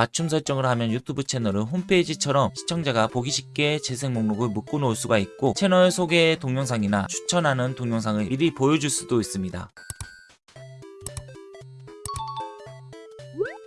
맞춤 설정을 하면 유튜브 채널은 홈페이지처럼 시청자가 보기 쉽게 재생 목록을 묶어 놓을 수가 있고 채널 소개 동영상이나 추천하는 동영상을 미리 보여줄 수도 있습니다.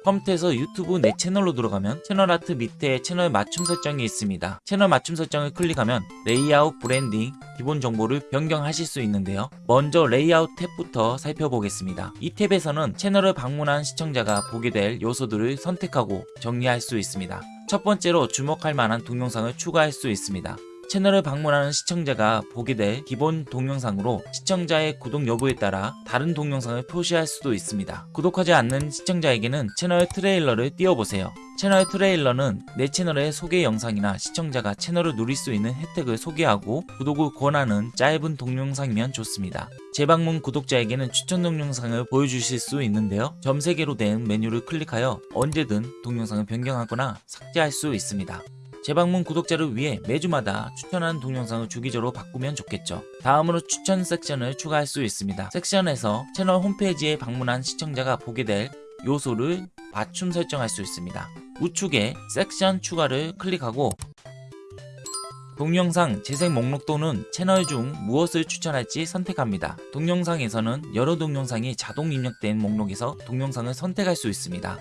컴퓨터에서 유튜브 내 채널로 들어가면 채널 아트 밑에 채널 맞춤 설정이 있습니다. 채널 맞춤 설정을 클릭하면 레이아웃, 브랜딩, 기본 정보를 변경하실 수 있는데요. 먼저 레이아웃 탭부터 살펴보겠습니다. 이 탭에서는 채널을 방문한 시청자가 보게 될 요소들을 선택하고 정리할 수 있습니다. 첫 번째로 주목할 만한 동영상을 추가할 수 있습니다. 채널을 방문하는 시청자가 보게 될 기본 동영상으로 시청자의 구독 여부에 따라 다른 동영상을 표시할 수도 있습니다. 구독하지 않는 시청자에게는 채널 트레일러를 띄워보세요. 채널 트레일러는 내 채널의 소개 영상이나 시청자가 채널을 누릴 수 있는 혜택을 소개하고 구독을 권하는 짧은 동영상이면 좋습니다. 재방문 구독자에게는 추천 동영상을 보여주실 수 있는데요. 점 3개로 된 메뉴를 클릭하여 언제든 동영상을 변경하거나 삭제할 수 있습니다. 재방문 구독자를 위해 매주마다 추천하는 동영상을 주기적으로 바꾸면 좋겠죠. 다음으로 추천 섹션을 추가할 수 있습니다. 섹션에서 채널 홈페이지에 방문한 시청자가 보게 될 요소를 맞춤 설정할 수 있습니다. 우측에 섹션 추가를 클릭하고 동영상 재생 목록 또는 채널 중 무엇을 추천할지 선택합니다. 동영상에서는 여러 동영상이 자동 입력된 목록에서 동영상을 선택할 수 있습니다.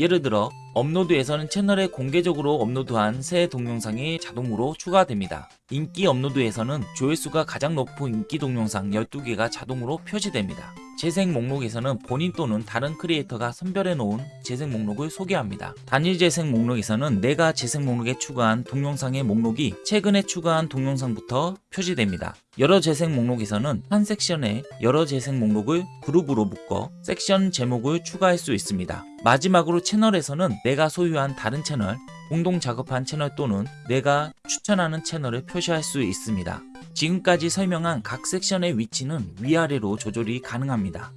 예를 들어 업로드에서는 채널에 공개적으로 업로드한 새 동영상이 자동으로 추가됩니다. 인기 업로드에서는 조회수가 가장 높은 인기 동영상 12개가 자동으로 표시됩니다. 재생 목록에서는 본인 또는 다른 크리에이터가 선별해 놓은 재생 목록을 소개합니다. 단일 재생 목록에서는 내가 재생 목록에 추가한 동영상의 목록이 최근에 추가한 동영상부터 표시됩니다. 여러 재생 목록에서는 한 섹션에 여러 재생 목록을 그룹으로 묶어 섹션 제목을 추가할 수 있습니다. 마지막으로 채널에서는 내가 소유한 다른 채널, 공동 작업한 채널 또는 내가 추천하는 채널을 표시할 수 있습니다. 지금까지 설명한 각 섹션의 위치는 위아래로 조절이 가능합니다.